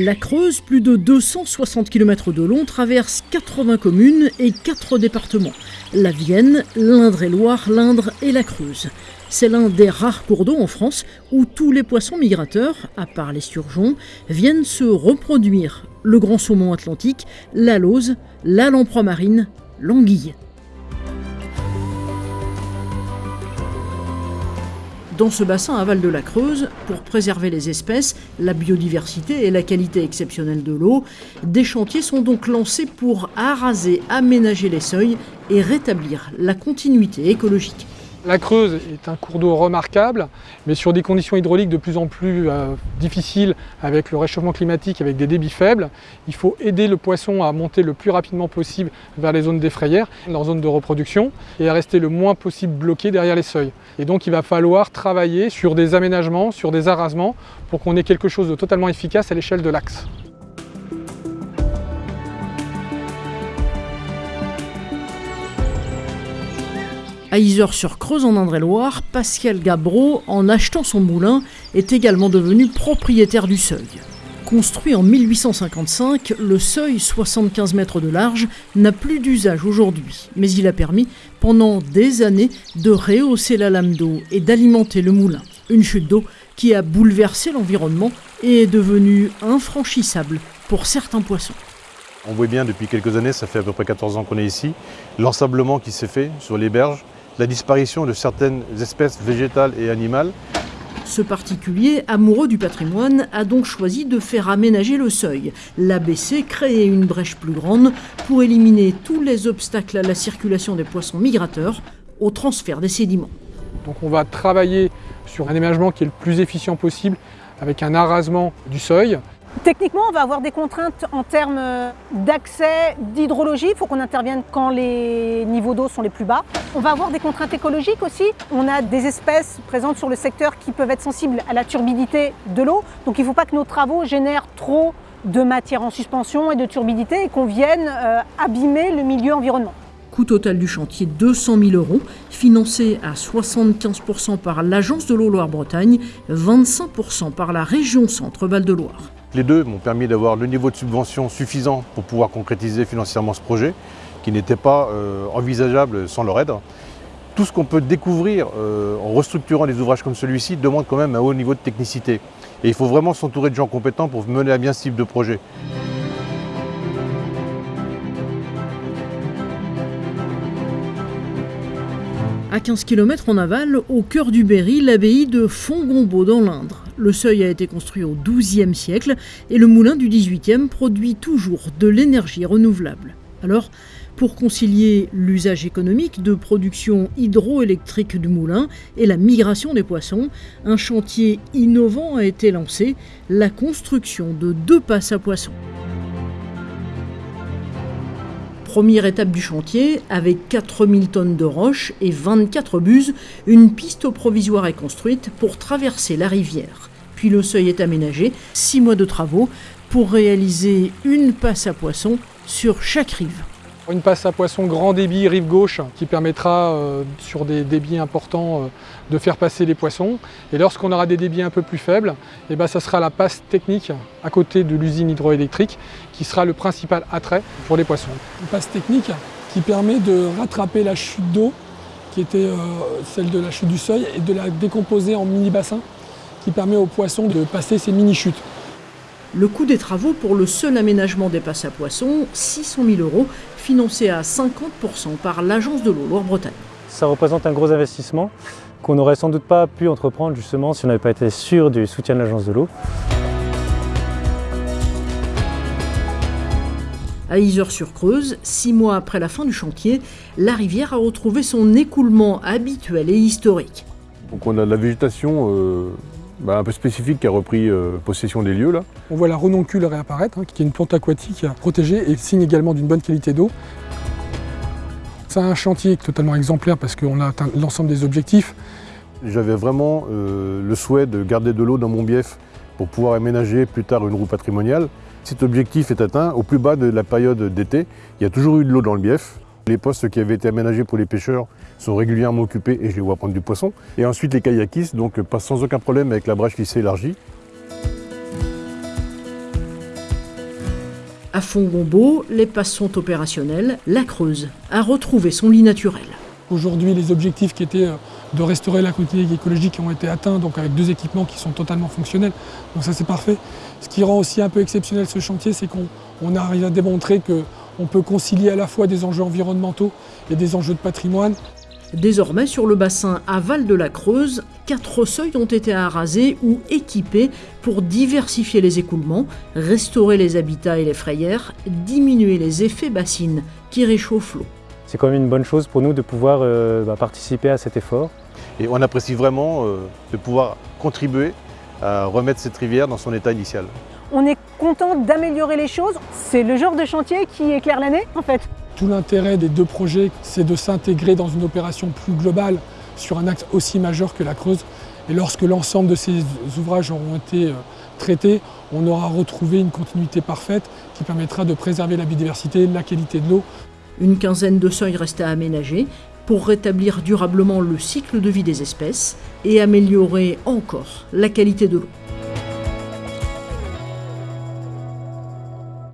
La Creuse, plus de 260 km de long, traverse 80 communes et 4 départements. La Vienne, l'Indre-et-Loire, l'Indre et la Creuse. C'est l'un des rares cours d'eau en France où tous les poissons migrateurs, à part les surgeons, viennent se reproduire. Le grand saumon atlantique, la lauze, la lamproie marine, l'anguille. Dans ce bassin aval de la Creuse, pour préserver les espèces, la biodiversité et la qualité exceptionnelle de l'eau, des chantiers sont donc lancés pour araser, aménager les seuils et rétablir la continuité écologique. La Creuse est un cours d'eau remarquable, mais sur des conditions hydrauliques de plus en plus euh, difficiles avec le réchauffement climatique, avec des débits faibles. Il faut aider le poisson à monter le plus rapidement possible vers les zones défrayères, leur zone de reproduction, et à rester le moins possible bloqué derrière les seuils. Et donc il va falloir travailler sur des aménagements, sur des arasements, pour qu'on ait quelque chose de totalement efficace à l'échelle de l'axe. À Isère-sur-Creuse, en Indre-et-Loire, Pascal Gabreau, en achetant son moulin, est également devenu propriétaire du seuil. Construit en 1855, le seuil, 75 mètres de large, n'a plus d'usage aujourd'hui, mais il a permis, pendant des années, de rehausser la lame d'eau et d'alimenter le moulin. Une chute d'eau qui a bouleversé l'environnement et est devenue infranchissable pour certains poissons. On voit bien depuis quelques années, ça fait à peu près 14 ans qu'on est ici, l'ensablement qui s'est fait sur les berges, la disparition de certaines espèces végétales et animales. Ce particulier, amoureux du patrimoine, a donc choisi de faire aménager le seuil, l'abaisser, créer une brèche plus grande pour éliminer tous les obstacles à la circulation des poissons migrateurs, au transfert des sédiments. Donc on va travailler sur un aménagement qui est le plus efficient possible avec un arasement du seuil Techniquement, on va avoir des contraintes en termes d'accès, d'hydrologie. Il faut qu'on intervienne quand les niveaux d'eau sont les plus bas. On va avoir des contraintes écologiques aussi. On a des espèces présentes sur le secteur qui peuvent être sensibles à la turbidité de l'eau. Donc il ne faut pas que nos travaux génèrent trop de matière en suspension et de turbidité et qu'on vienne euh, abîmer le milieu environnement. Coût total du chantier 200 000 euros, financé à 75% par l'Agence de l'eau Loire-Bretagne, 25% par la région Centre-Val de Loire. Les deux m'ont permis d'avoir le niveau de subvention suffisant pour pouvoir concrétiser financièrement ce projet, qui n'était pas euh, envisageable sans leur aide. Tout ce qu'on peut découvrir euh, en restructurant des ouvrages comme celui-ci demande quand même un haut niveau de technicité. Et il faut vraiment s'entourer de gens compétents pour mener à bien ce type de projet. À 15 km en aval, au cœur du Berry, l'abbaye de Fongombault dans l'Indre. Le seuil a été construit au XIIe siècle et le moulin du XVIIIe produit toujours de l'énergie renouvelable. Alors, pour concilier l'usage économique de production hydroélectrique du moulin et la migration des poissons, un chantier innovant a été lancé, la construction de deux passes à poissons. Première étape du chantier, avec 4000 tonnes de roches et 24 buses, une piste provisoire est construite pour traverser la rivière. Puis le seuil est aménagé, 6 mois de travaux pour réaliser une passe à poisson sur chaque rive. Une passe à poisson grand débit rive gauche qui permettra euh, sur des débits importants euh, de faire passer les poissons. Et lorsqu'on aura des débits un peu plus faibles, et eh ben, ça sera la passe technique à côté de l'usine hydroélectrique qui sera le principal attrait pour les poissons. Une passe technique qui permet de rattraper la chute d'eau qui était euh, celle de la chute du seuil et de la décomposer en mini-bassins qui permet aux poissons de passer ces mini-chutes. Le coût des travaux pour le seul aménagement des passes à poissons, 600 000 euros, financé à 50% par l'Agence de l'eau Loire-Bretagne. Ça représente un gros investissement qu'on n'aurait sans doute pas pu entreprendre justement si on n'avait pas été sûr du soutien de l'Agence de l'eau. À Isère-sur-Creuse, six mois après la fin du chantier, la rivière a retrouvé son écoulement habituel et historique. Donc on a de la végétation euh, bah, un peu spécifique qui a repris euh, possession des lieux. Là. On voit la renoncule réapparaître, hein, qui est une plante aquatique protégée et signe également d'une bonne qualité d'eau. C'est un chantier totalement exemplaire parce qu'on a atteint l'ensemble des objectifs. J'avais vraiment euh, le souhait de garder de l'eau dans mon bief pour pouvoir aménager plus tard une roue patrimoniale. Cet objectif est atteint au plus bas de la période d'été. Il y a toujours eu de l'eau dans le bief. Les postes qui avaient été aménagés pour les pêcheurs sont régulièrement occupés et je les vois prendre du poisson. Et ensuite les kayakistes donc passent sans aucun problème avec la brèche qui s'est élargie. À Fongombo, les passes sont opérationnelles, la Creuse a retrouvé son lit naturel. Aujourd'hui, les objectifs qui étaient euh, de restaurer la continuité écologique ont été atteints, donc avec deux équipements qui sont totalement fonctionnels. Donc ça, c'est parfait. Ce qui rend aussi un peu exceptionnel ce chantier, c'est qu'on arrive à démontrer qu'on peut concilier à la fois des enjeux environnementaux et des enjeux de patrimoine. Désormais, sur le bassin aval de la Creuse, quatre seuils ont été arasés ou équipés pour diversifier les écoulements, restaurer les habitats et les frayères, diminuer les effets bassines qui réchauffent l'eau. C'est quand même une bonne chose pour nous de pouvoir euh, bah, participer à cet effort. Et on apprécie vraiment euh, de pouvoir contribuer à remettre cette rivière dans son état initial. On est content d'améliorer les choses. C'est le genre de chantier qui éclaire l'année en fait. Tout l'intérêt des deux projets, c'est de s'intégrer dans une opération plus globale sur un axe aussi majeur que la Creuse. Et lorsque l'ensemble de ces ouvrages auront été euh, traités, on aura retrouvé une continuité parfaite qui permettra de préserver la biodiversité, la qualité de l'eau. Une quinzaine de seuils restent à aménager pour rétablir durablement le cycle de vie des espèces et améliorer encore la qualité de l'eau.